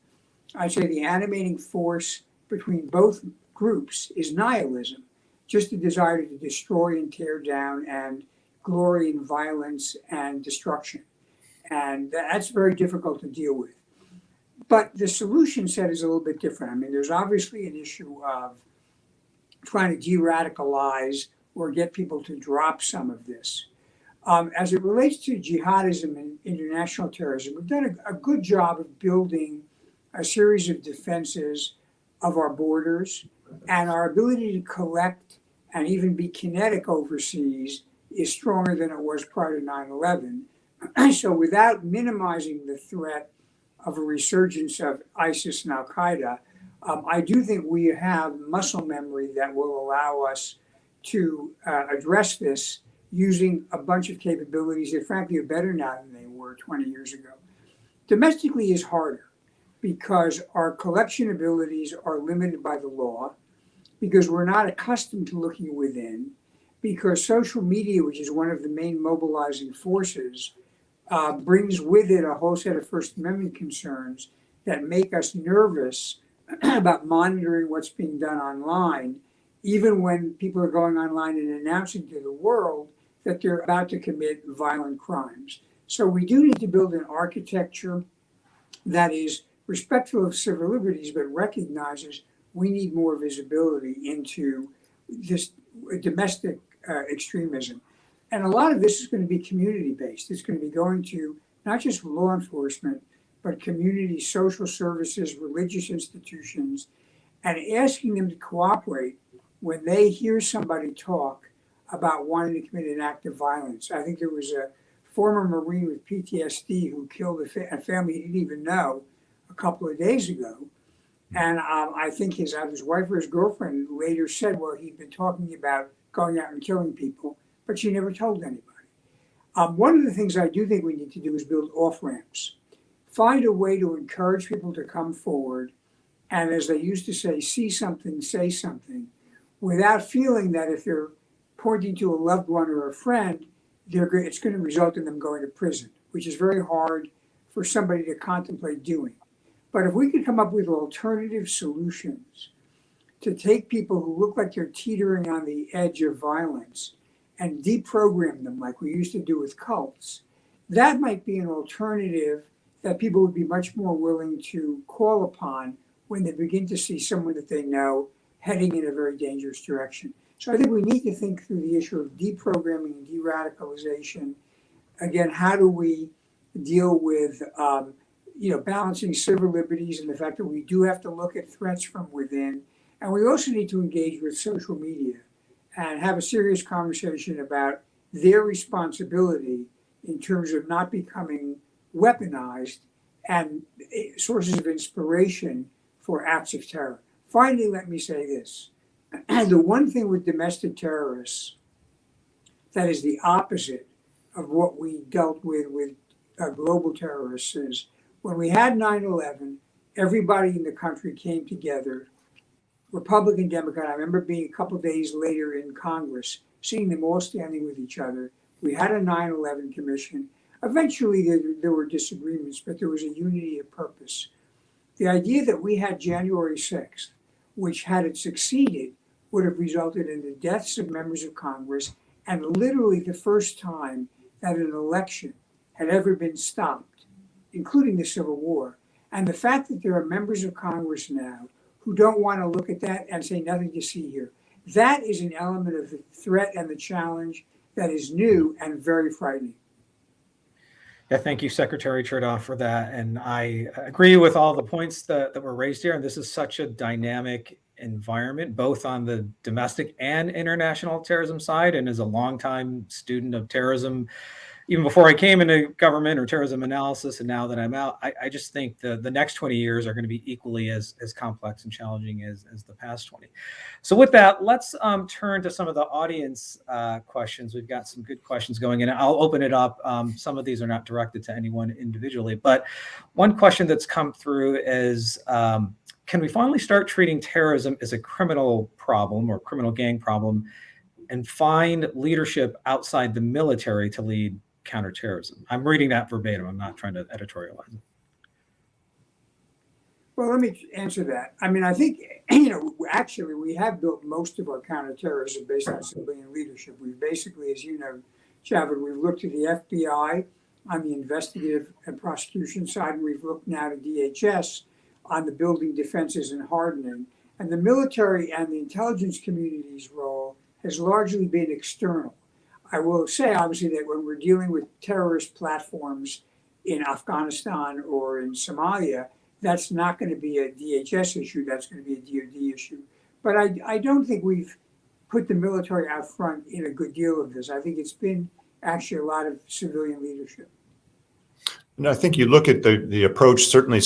Speaker 3: I'd say the animating force between both groups is nihilism, just a desire to destroy and tear down and glory in violence and destruction. And that's very difficult to deal with. But the solution set is a little bit different. I mean, there's obviously an issue of trying to de-radicalize or get people to drop some of this. Um, as it relates to jihadism and international terrorism, we've done a, a good job of building a series of defenses of our borders and our ability to collect and even be kinetic overseas is stronger than it was prior to 9-11. so without minimizing the threat of a resurgence of ISIS and Al-Qaeda, um, I do think we have muscle memory that will allow us to uh, address this using a bunch of capabilities that frankly are better now than they were 20 years ago. Domestically is harder because our collection abilities are limited by the law, because we're not accustomed to looking within, because social media, which is one of the main mobilizing forces, uh, brings with it a whole set of First Amendment concerns that make us nervous about monitoring what's being done online, even when people are going online and announcing to the world that they're about to commit violent crimes. So we do need to build an architecture that is respectful of civil liberties, but recognizes we need more visibility into this domestic uh, extremism. And a lot of this is going to be community based. It's going to be going to not just law enforcement, but community social services, religious institutions, and asking them to cooperate when they hear somebody talk about wanting to commit an act of violence. I think there was a former Marine with PTSD who killed a, fa- a family he didn't even know a couple of days ago. And um, I think his, uh, his wife or his girlfriend later said, well, he'd been talking about going out and killing people, but she never told anybody. Um, one of the things I do think we need to do is build off ramps. Find a way to encourage people to come forward and, as they used to say, see something, say something, without feeling that if they're pointing to a loved one or a friend, they're, it's going to result in them going to prison, which is very hard for somebody to contemplate doing. But if we could come up with alternative solutions to take people who look like they're teetering on the edge of violence and deprogram them like we used to do with cults, that might be an alternative that people would be much more willing to call upon when they begin to see someone that they know heading in a very dangerous direction. So I think we need to think through the issue of deprogramming and de-radicalization. Again, how do we deal with um, you know balancing civil liberties and the fact that we do have to look at threats from within, and we also need to engage with social media and have a serious conversation about their responsibility in terms of not becoming weaponized and eh, sources of inspiration for acts of terror. Finally, let me say this. the one thing with domestic terrorists that is the opposite of what we dealt with with uh, global terrorists is when we had 9 11, everybody in the country came together, Republican, Democrat. I remember being a couple days later in Congress, seeing them all standing with each other. We had a 9 11 commission. Eventually, there, there were disagreements, but there was a unity of purpose. The idea that we had January 6th, which, had it succeeded, would have resulted in the deaths of members of Congress and literally the first time that an election had ever been stopped, including the Civil War. And the fact that there are members of Congress now who don't want to look at that and say nothing to see here, that is an element of the threat and the challenge that is new and very frightening.
Speaker 2: Yeah, thank you, Secretary Chertoff, for that. And I agree with all the points that, that were raised here. And this is such a dynamic environment, both on the domestic and international terrorism side. And as a longtime student of terrorism, even before I came into government or terrorism analysis, and now that I'm out, I, I just think the, the next 20 years are going to be equally as, as complex and challenging as, as the past 20. So with that, let's um, turn to some of the audience uh, questions. We've got some good questions going in. I'll open it up. Um, some of these are not directed to anyone individually, but one question that's come through is, um, can we finally start treating terrorism as a criminal problem or criminal gang problem and find leadership outside the military to lead counterterrorism. I'm reading that verbatim. I'm not trying to editorialize it.
Speaker 3: Well, let me answer that. I mean, I think, you know, actually, we have built most of our counterterrorism based on civilian leadership. We've basically, as you know, Javed, we've looked to the FBI on the investigative and prosecution side, and we've looked now to DHS on the building defenses and hardening. And the military and the intelligence community's role has largely been external. I will say, obviously, that when we're dealing with terrorist platforms in Afghanistan or in Somalia, that's not going to be a DHS issue. That's going to be a DoD issue. But I, I don't think we've put the military out front in a good deal of this. I think it's been actually a lot of civilian leadership.
Speaker 5: And I think you look at the, the approach, certainly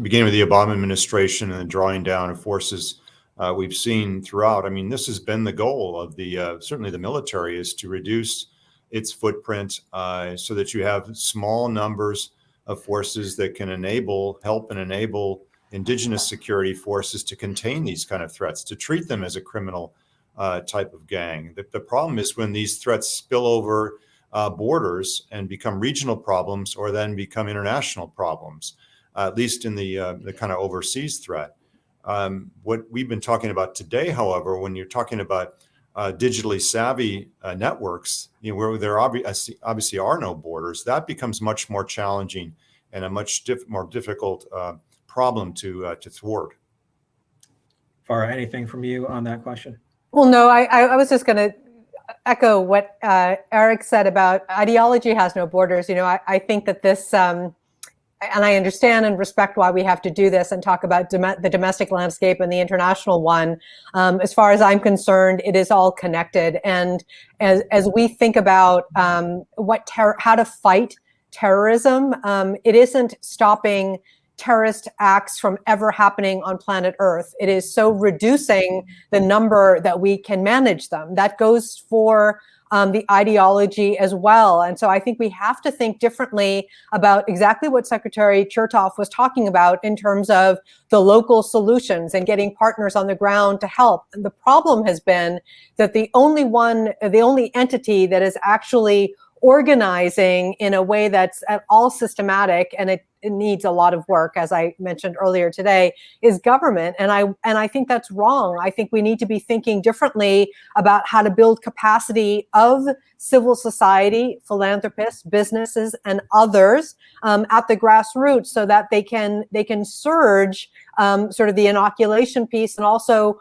Speaker 5: beginning with the Obama administration and the drawing down of forces uh, we've seen throughout. I mean, this has been the goal of the uh, certainly the military is to reduce its footprint uh, so that you have small numbers of forces that can enable, help, and enable indigenous security forces to contain these kind of threats, to treat them as a criminal uh, type of gang. The, the, problem is when these threats spill over uh, borders and become regional problems, or then become international problems. at least in the uh, the kind of overseas threat. Um, what we've been talking about today, however, when you're talking about uh, digitally savvy uh, networks, you know, where there obviously, obviously are no borders, that becomes much more challenging and a much diff more difficult uh, problem to uh, to thwart.
Speaker 2: Farah, anything from you on that question?
Speaker 4: Well, no, I, I was just going to echo what uh, Eric said about ideology has no borders. You know, I, I think that this, um, and I understand and respect why we have to do this and talk about dom- the domestic landscape and the international one. Um, as far as I'm concerned, it is all connected. And as, as we think about um, what how to fight terrorism, um, it isn't stopping terrorist acts from ever happening on planet Earth. It is so reducing the number that we can manage them. That goes for um, the ideology as well. And so I think we have to think differently about exactly what Secretary Chertoff was talking about in terms of the local solutions and getting partners on the ground to help. And the problem has been that the only one, the only entity that is actually organizing in a way that's at all systematic and it, it, needs a lot of work as i mentioned earlier today is government. And i and i think that's wrong. I think we need to be thinking differently about how to build capacity of civil society philanthropists businesses and others um, at the grassroots so that they can they can surge um, sort of the inoculation piece and also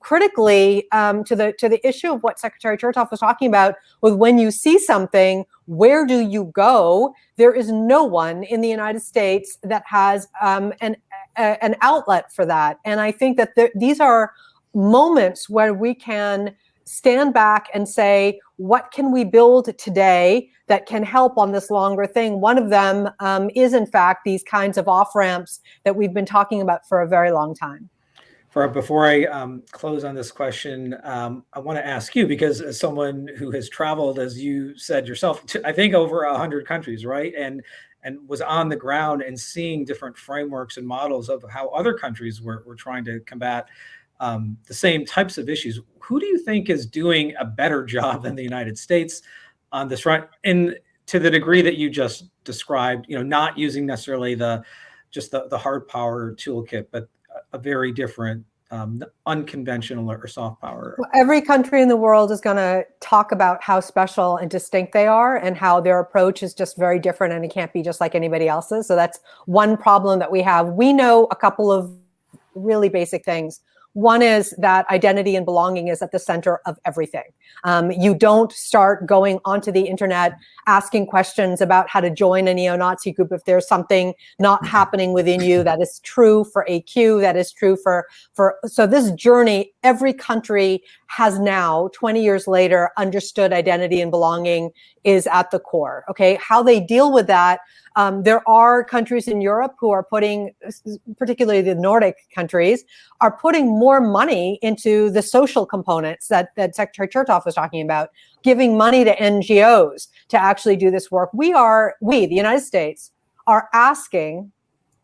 Speaker 4: critically um, to the to the issue of what Secretary Chertoff was talking about with when you see something, where do you go? There is no one in the United States that has um, an a, an outlet for that, and I think that the, these are moments where we can stand back and say, what can we build today that can help on this longer thing? One of them um, is, in fact, these kinds of off ramps that we've been talking about for a very long time.
Speaker 2: For, before I um, close on this question, um, I want to ask you because as someone who has traveled, as you said yourself, to, I think over a hundred countries, right, and and was on the ground and seeing different frameworks and models of how other countries were, were trying to combat um, the same types of issues. Who do you think is doing a better job than the United States on this front? And to the degree that you just described, you know, not using necessarily the just the, the hard power toolkit, but a very different um, unconventional or soft power.
Speaker 4: Well, every country in the world is going to talk about how special and distinct they are and how their approach is just very different and it can't be just like anybody else's. So that's one problem that we have. We know a couple of really basic things. One is that identity and belonging is at the center of everything. Um, you don't start going onto the internet asking questions about how to join a neo-Nazi group if there's something not mm-hmm. happening within you. That is true for AQ. That is true for for. So this journey, every country has now, 20 years later, understood identity and belonging is at the core. Okay, how they deal with that um, there are countries in Europe who are putting, particularly the Nordic countries, are putting more money into the social components that, that Secretary Chertoff was talking about, giving money to NGOs to actually do this work. We are, we, the United States, are asking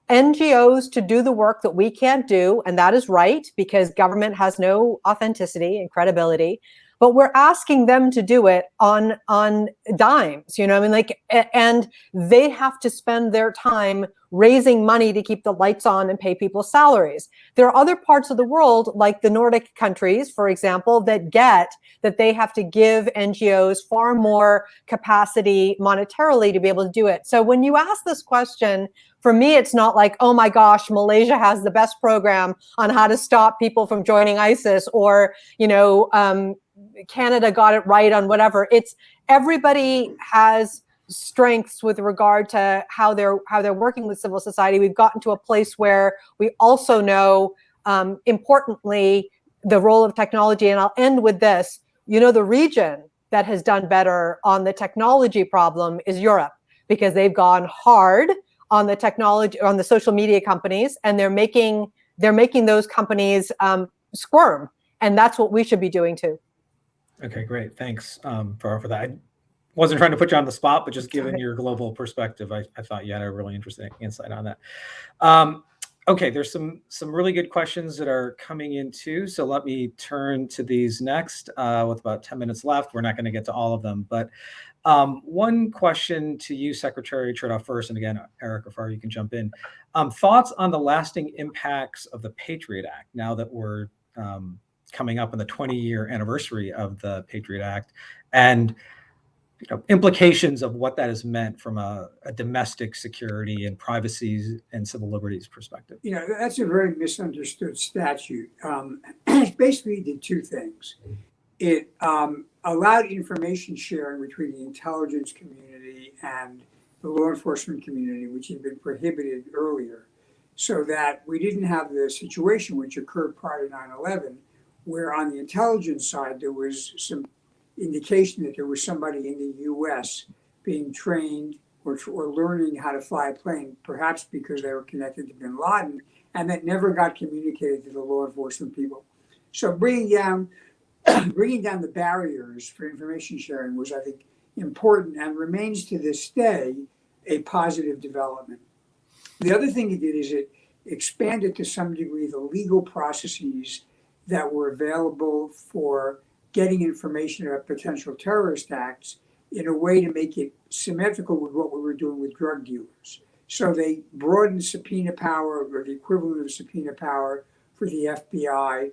Speaker 4: NGOs to do the work that we can't do, and that is right because government has no authenticity and credibility but we're asking them to do it on on dimes you know i mean? Like and they have to spend their time raising money to keep the lights on and pay people's salaries. There are other parts of the world like the nordic countries for example that get that they have to give ngos far more capacity monetarily to be able to do it. So when you ask this question for me, it's not like, oh my gosh, Malaysia has the best program on how to stop people from joining ISIS, or you know, um, Canada got it right on whatever. It's everybody has strengths with regard to how they're how they're working with civil society. We've gotten to a place where we also know, um, importantly, the role of technology. And I'll end with this. You know, the region that has done better on the technology problem is Europe because they've gone hard on the technology on the social media companies, and they're making they're making those companies um, squirm, and that's what we should be doing too.
Speaker 2: Okay, great. Thanks um, for, for that. I wasn't trying to put you on the spot, but just given your global perspective, I, I thought you had a really interesting insight on that. Um, okay, there's some some really good questions that are coming in too. So let me turn to these next uh, with about 10 minutes left. We're not going to get to all of them, but um, one question to you, Secretary Chertoff, first, and again, Eric or Farah, you can jump in. Um, thoughts on the lasting impacts of the Patriot Act now that we're um, coming up on the 20 year anniversary of the Patriot Act and you know, implications of what that has meant from a, a, domestic security and privacy and civil liberties perspective.
Speaker 3: You know, that's a very misunderstood statute. Um, it basically did two things. It um, allowed information sharing between the intelligence community and the law enforcement community, which had been prohibited earlier, so that we didn't have the situation which occurred prior to 9 11, where on the intelligence side, there was some indication that there was somebody in the US being trained or, or learning how to fly a plane, perhaps because they were connected to bin Laden, and that never got communicated to the law enforcement people. So bringing down bringing down the barriers for information sharing was, I think, important and remains to this day a positive development. The other thing it did is it expanded to some degree the legal processes that were available for getting information about potential terrorist acts in a way to make it symmetrical with what we were doing with drug dealers. So they broadened subpoena power or the equivalent of subpoena power for the FBI.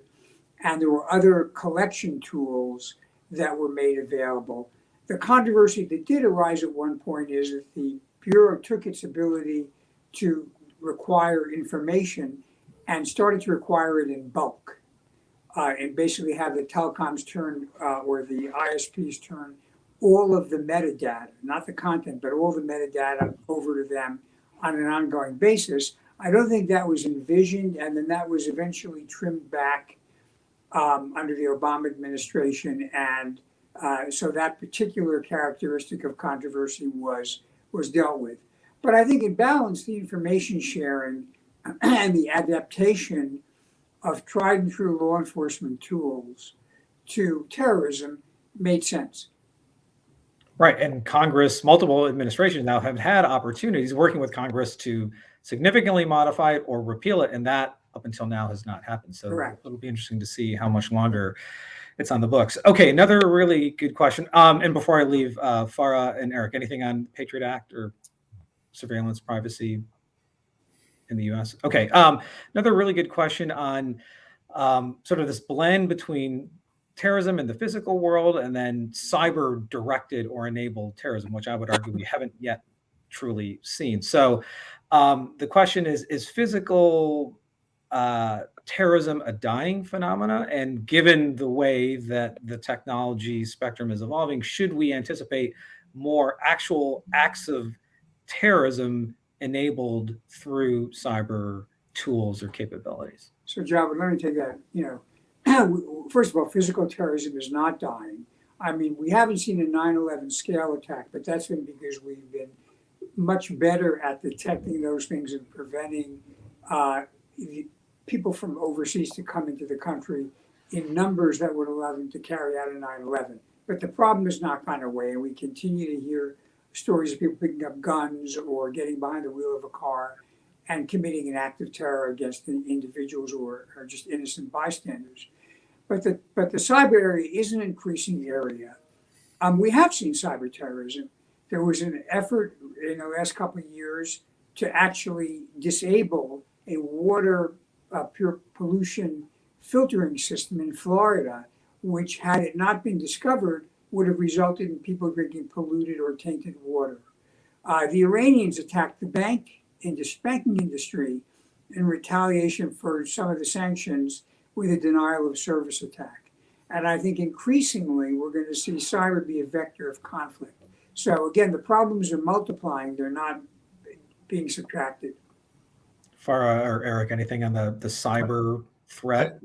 Speaker 3: And there were other collection tools that were made available. The controversy that did arise at one point is that the Bureau took its ability to require information and started to require it in bulk. Uh, and basically have the telecoms turn uh, or the ISPs turn all of the metadata, not the content, but all the metadata over to them on an ongoing basis. I don't think that was envisioned, and then that was eventually trimmed back um, under the Obama administration, and uh, so that particular characteristic of controversy was was dealt with. But I think in balance, the information sharing and the adaptation of tried and true law enforcement tools to terrorism made sense.
Speaker 2: Right. And Congress, multiple administrations now have had opportunities working with Congress to significantly modify it or repeal it. And that up until now has not happened. So
Speaker 3: Correct.
Speaker 2: it'll be interesting to see how much longer it's on the books. Okay. Another really good question. Um, and before I leave, uh, Farah and Eric, anything on Patriot Act or surveillance privacy in the US? Okay. Um, another really good question on um, sort of this blend between terrorism in the physical world and then cyber directed or enabled terrorism, which I would argue we haven't yet truly seen. So um, the question is, is physical uh, terrorism a dying phenomena? And given the way that the technology spectrum is evolving, should we anticipate more actual acts of terrorism enabled through cyber tools or capabilities?
Speaker 3: So, Javed, let me take that. You know, first of all, physical terrorism is not dying. I mean, we haven't seen a 9 11 scale attack, but that's been because we've been much better at detecting those things and preventing uh, people from overseas to come into the country in numbers that would allow them to carry out a 9 11. But the problem has not gone away, and we continue to hear stories of people picking up guns or getting behind the wheel of a car and committing an act of terror against individuals or, are just innocent bystanders. But the, but the cyber area is an increasing area. Um, we have seen cyber terrorism. There was an effort in the last couple of years to actually disable a water uh, pure pollution filtering system in Florida, which, had it not been discovered, would have resulted in people drinking polluted or tainted water. Uh, the Iranians attacked the bank industry, banking industry in retaliation for some of the sanctions with a denial of service attack. And I think increasingly we're going to see cyber be a vector of conflict. So again, the problems are multiplying; they're not being subtracted.
Speaker 2: Farah or Eric, anything on the the cyber threat?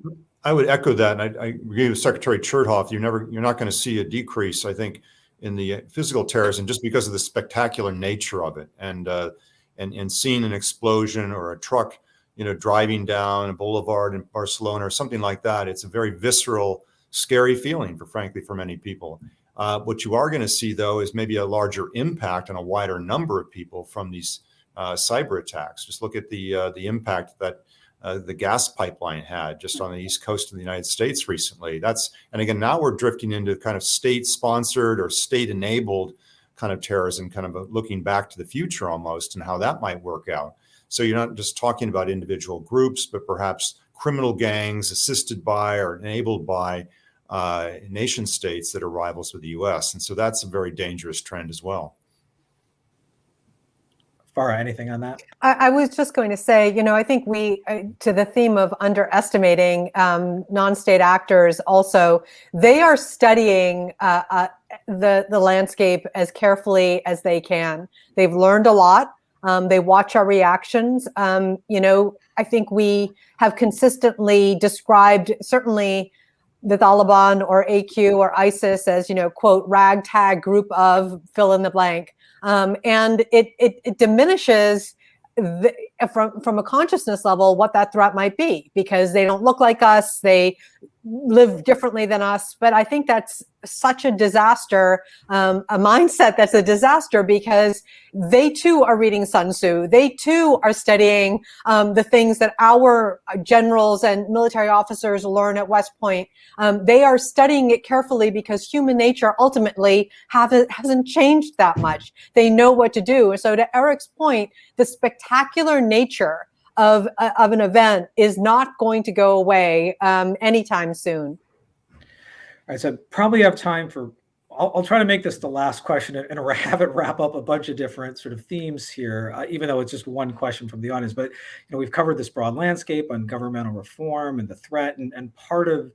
Speaker 5: I would echo that. And I, I agree with Secretary Chertoff. You're never, you're not going to see a decrease, I think, in the physical terrorism just because of the spectacular nature of it. And, uh, and, and seeing an explosion or a truck, you know, driving down a boulevard in Barcelona or something like that, it's a very visceral, scary feeling for, frankly, for many people. Uh, what you are going to see, though, is maybe a larger impact on a wider number of people from these cyber attacks. Just look at the uh, the impact that uh, the gas pipeline had just on the east coast of the United States recently. That's and again now we're drifting into kind of state sponsored or state enabled kind of terrorism, kind of looking back to the future almost and how that might work out. So you're not just talking about individual groups, but perhaps criminal gangs assisted by or enabled by uh, nation states that are rivals with the U.S. And so that's a very dangerous trend as well.
Speaker 2: Farah, anything on that?
Speaker 4: I, I was just going to say, you know, I think we, uh, to the theme of underestimating um, non-state actors, also they are studying uh, uh, the the landscape as carefully as they can. They've learned a lot. Um, they watch our reactions. Um, you know, I think we have consistently described certainly the Taliban or AQ or ISIS as, you know, quote, ragtag group of fill in the blank. Um, and it, it, it diminishes the, from, from a consciousness level what that threat might be because they don't look like us, they live differently than us. But I think that's such a disaster, um, a mindset that's a disaster because they too are reading Sun Tzu. They too are studying um, the things that our generals and military officers learn at West Point. Um, they are studying it carefully because human nature ultimately hasn't changed that much. They know what to do. So to Eric's point, the spectacular nature of, uh, of an event is not going to go away um, anytime soon.
Speaker 2: Right, so probably have time for, I'll, I'll try to make this the last question and, and have it wrap up a bunch of different sort of themes here, uh, even though it's just one question from the audience. But, you know, we've covered this broad landscape on governmental reform and the threat. And, and part of,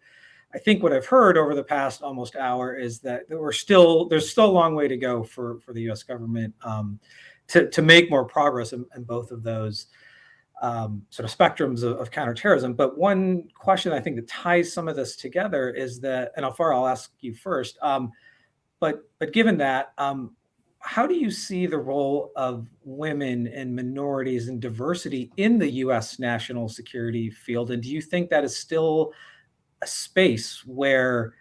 Speaker 2: I think what I've heard over the past almost hour is that we're still, there's still a long way to go for, for the US government um, to, to make more progress in, in both of those um, sort of spectrums of, of, counterterrorism. But one question I think that ties some of this together is that, and Alfara, I'll ask you first. Um, but but given that, um, how do you see the role of women and minorities and diversity in the U.S. national security field? And do you think that is still a space where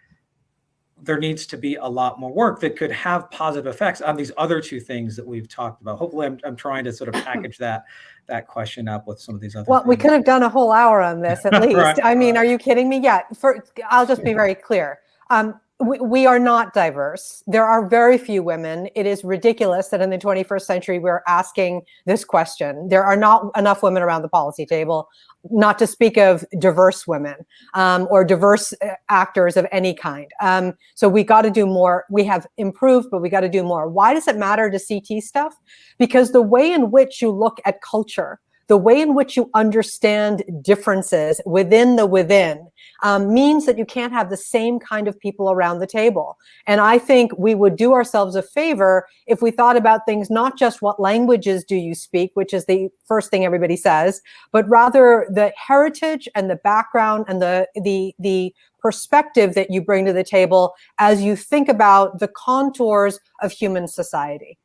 Speaker 2: there needs to be a lot more work that could have positive effects on these other two things that we've talked about. Hopefully I'm, I'm trying to sort of package that that question up with some of these other
Speaker 4: Well,
Speaker 2: things.
Speaker 4: we could have done a whole hour on this at least.
Speaker 2: Right.
Speaker 4: I mean, are you kidding me? Yeah, for, I'll just be very clear. Um, we, we are not diverse. There are very few women. It is ridiculous that in the 21st century we're asking this question. There are not enough women around the policy table, not to speak of diverse women um, or diverse uh, actors of any kind. Um, so we got to do more. We have improved, but we got to do more. Why does it matter to CT stuff? Because the way in which you look at culture, the way in which you understand differences within the within um, means that you can't have the same kind of people around the table. And I think we would do ourselves a favor if we thought about things not just what languages do you speak, which is the first thing everybody says, but rather the heritage and the background and the the the perspective that you bring to the table as you think about the contours of human society.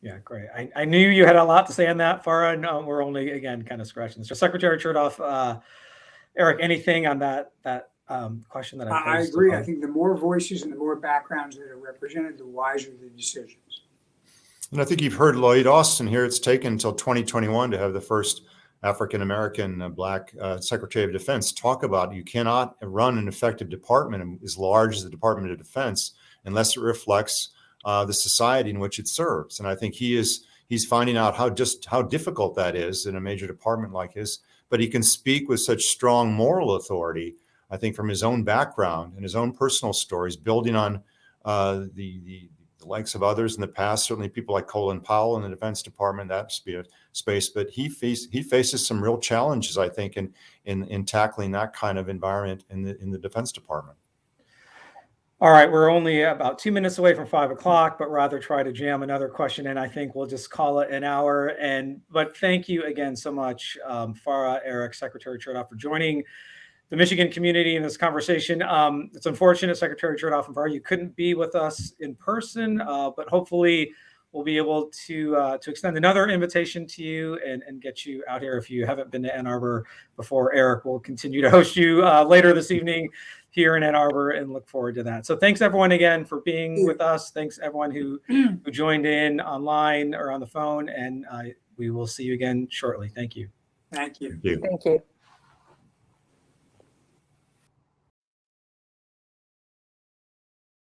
Speaker 2: Yeah, great. I, I knew you had a lot to say on that, Farah, and uh, we're only, again, kind of scratching. So Secretary Chertoff, uh, Eric, anything on that that um, question that I
Speaker 3: I I
Speaker 2: posed?
Speaker 3: agree. I think the more voices and the more backgrounds that are represented, the wiser the decisions.
Speaker 5: And I think you've heard Lloyd Austin here. It's taken until 2021 to have the first African American uh, Black uh, Secretary of Defense talk about you cannot run an effective department as large as the Department of Defense unless it reflects uh, the society in which it serves. And I think he is he's finding out how just how difficult that is in a major department like his. But he can speak with such strong moral authority. I think from his own background and his own personal stories, building on uh, the, the the likes of others in the past, certainly people like Colin Powell in the Defense Department, that space. But he face, he faces some real challenges, I think, in in in tackling that kind of environment in the in the Defense Department.
Speaker 2: All right, we're only about two minutes away from five o'clock, but rather try to jam another question in. I think we'll just call it an hour. And but thank you again so much, um, Farah, Eric, Secretary Chertoff, for joining the Michigan community in this conversation. Um, it's unfortunate, Secretary Chertoff and Farah, you couldn't be with us in person, uh, but hopefully we'll be able to uh, to extend another invitation to you and, and get you out here if you haven't been to Ann Arbor before. Eric will continue to host you uh, later this evening here in Ann Arbor and look forward to that. So thanks everyone again for being with us. Thanks everyone who, who joined in online or on the phone and uh, we will see you again shortly. Thank you.
Speaker 3: Thank you.
Speaker 5: Thank you.
Speaker 4: Thank you.